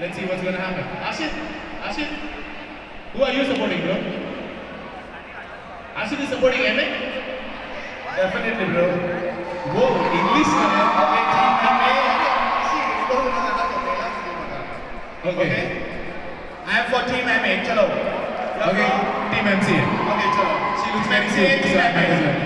Let's see what's gonna happen. Ashit, Ashit, who are you supporting, bro? Ashit is supporting MA. Definitely, bro. Whoa, English Okay, team Okay. Okay. I am for team MA. Chalo. Okay. Team MC Okay, chalo. She looks very MC team